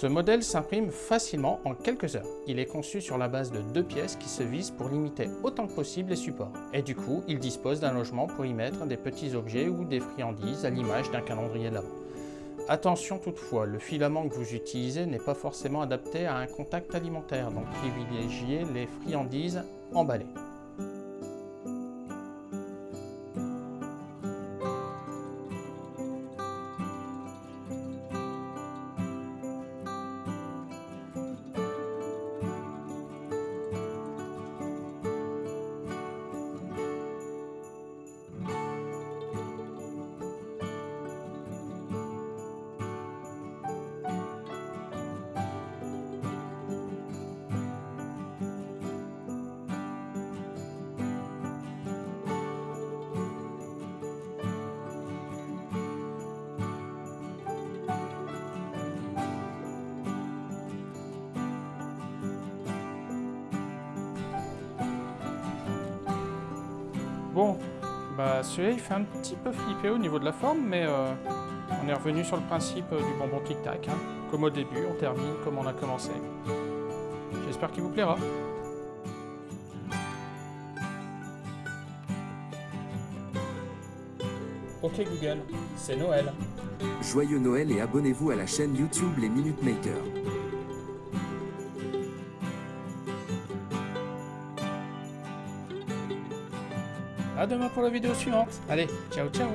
Ce modèle s'imprime facilement en quelques heures. Il est conçu sur la base de deux pièces qui se visent pour limiter autant que possible les supports. Et du coup, il dispose d'un logement pour y mettre des petits objets ou des friandises à l'image d'un calendrier de l'avant. Attention toutefois, le filament que vous utilisez n'est pas forcément adapté à un contact alimentaire, donc privilégiez les friandises emballées. Bon, bah celui-là il fait un petit peu flipper au niveau de la forme, mais euh, on est revenu sur le principe euh, du bonbon tic-tac. Hein. Comme au début, on termine comme on a commencé. J'espère qu'il vous plaira. Ok Google, c'est Noël. Joyeux Noël et abonnez-vous à la chaîne YouTube Les Minute Makers. À demain pour la vidéo suivante. Allez, ciao ciao